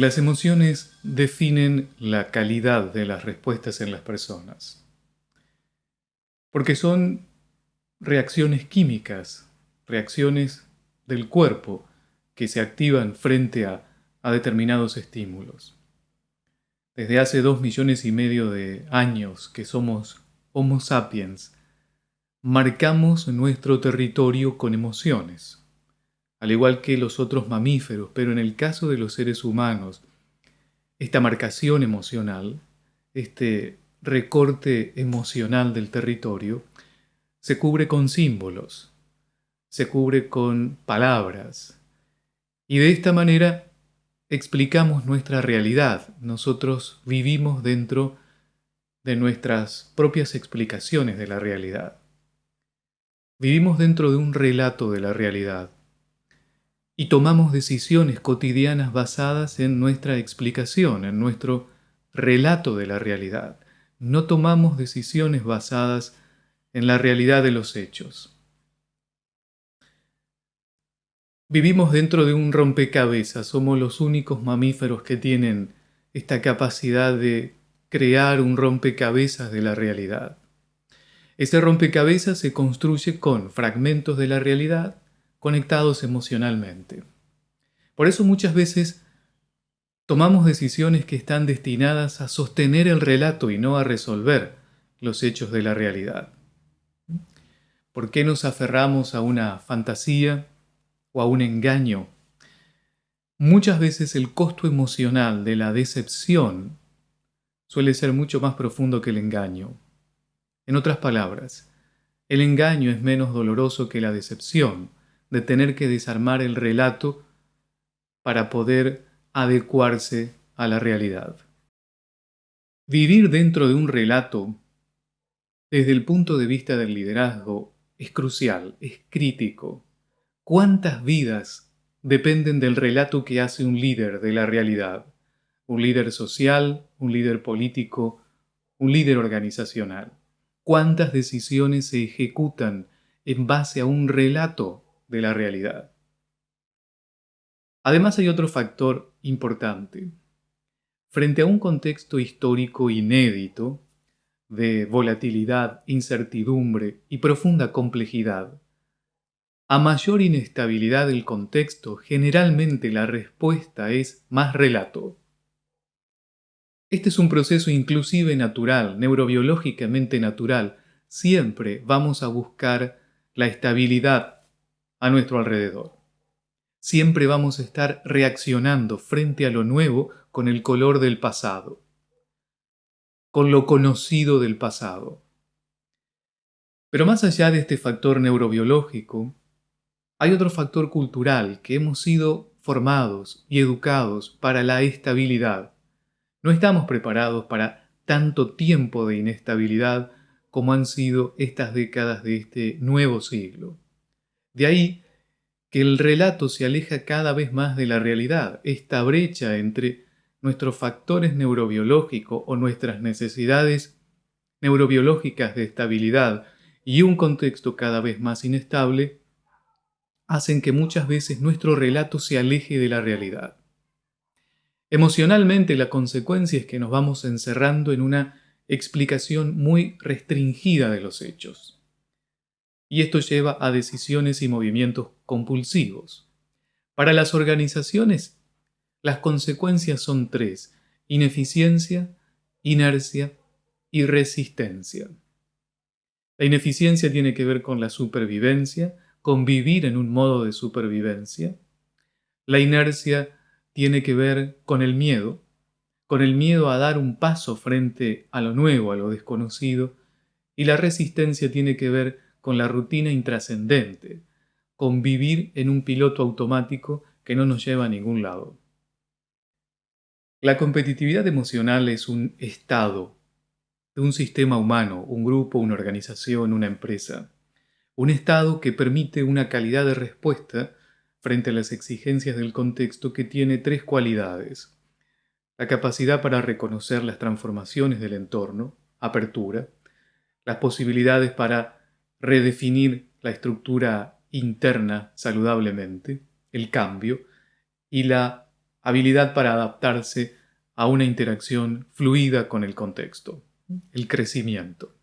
Las emociones definen la calidad de las respuestas en las personas, porque son reacciones químicas, reacciones del cuerpo que se activan frente a, determinados estímulos. Desde hace dos millones y medio de años que somos Homo sapiens, marcamos nuestro territorio con emociones al igual que los otros mamíferos, pero en el caso de los seres humanos, esta marcación emocional, este recorte emocional del territorio, se cubre con símbolos, se cubre con palabras, y de esta manera explicamos nuestra realidad. Nosotros vivimos dentro de nuestras propias explicaciones de la realidad. Vivimos dentro de un relato de la realidad y tomamos decisiones cotidianas basadas en nuestra explicación, en nuestro relato de la realidad. No tomamos decisiones basadas en la realidad de los hechos. Vivimos dentro de un rompecabezas, somos los únicos mamíferos que tienen esta capacidad de crear un rompecabezas de la realidad. Ese rompecabezas se construye con fragmentos de la realidad conectados emocionalmente. Por eso muchas veces tomamos decisiones que están destinadas a sostener el relato y no a resolver los hechos de la realidad. ¿Por qué nos aferramos a una fantasía o a un engaño? Muchas veces el costo emocional de la decepción suele ser mucho más profundo que el engaño. En otras palabras, el engaño es menos doloroso que la decepción, de tener que desarmar el relato para poder adecuarse a la realidad. Vivir dentro de un relato desde el punto de vista del liderazgo es crucial, es crítico. ¿Cuántas vidas dependen del relato que hace un líder de la realidad? Un líder social, un líder político, un líder organizacional. ¿Cuántas decisiones se ejecutan en base a un relato de la realidad. Además hay otro factor importante. Frente a un contexto histórico inédito, de volatilidad, incertidumbre y profunda complejidad, a mayor inestabilidad del contexto, generalmente la respuesta es más relato. Este es un proceso inclusive natural, neurobiológicamente natural. Siempre vamos a buscar la estabilidad a nuestro alrededor. Siempre vamos a estar reaccionando frente a lo nuevo con el color del pasado, con lo conocido del pasado. Pero más allá de este factor neurobiológico, hay otro factor cultural que hemos sido formados y educados para la estabilidad. No estamos preparados para tanto tiempo de inestabilidad como han sido estas décadas de este nuevo siglo. De ahí que el relato se aleja cada vez más de la realidad. Esta brecha entre nuestros factores neurobiológicos o nuestras necesidades neurobiológicas de estabilidad y un contexto cada vez más inestable hacen que muchas veces nuestro relato se aleje de la realidad. Emocionalmente la consecuencia es que nos vamos encerrando en una explicación muy restringida de los hechos y esto lleva a decisiones y movimientos compulsivos. Para las organizaciones, las consecuencias son tres, ineficiencia, inercia y resistencia. La ineficiencia tiene que ver con la supervivencia, con vivir en un modo de supervivencia. La inercia tiene que ver con el miedo, con el miedo a dar un paso frente a lo nuevo, a lo desconocido. Y la resistencia tiene que ver con la rutina intrascendente, con vivir en un piloto automático que no nos lleva a ningún lado. La competitividad emocional es un estado de un sistema humano, un grupo, una organización, una empresa. Un estado que permite una calidad de respuesta frente a las exigencias del contexto que tiene tres cualidades. La capacidad para reconocer las transformaciones del entorno, apertura, las posibilidades para redefinir la estructura interna saludablemente, el cambio, y la habilidad para adaptarse a una interacción fluida con el contexto, el crecimiento.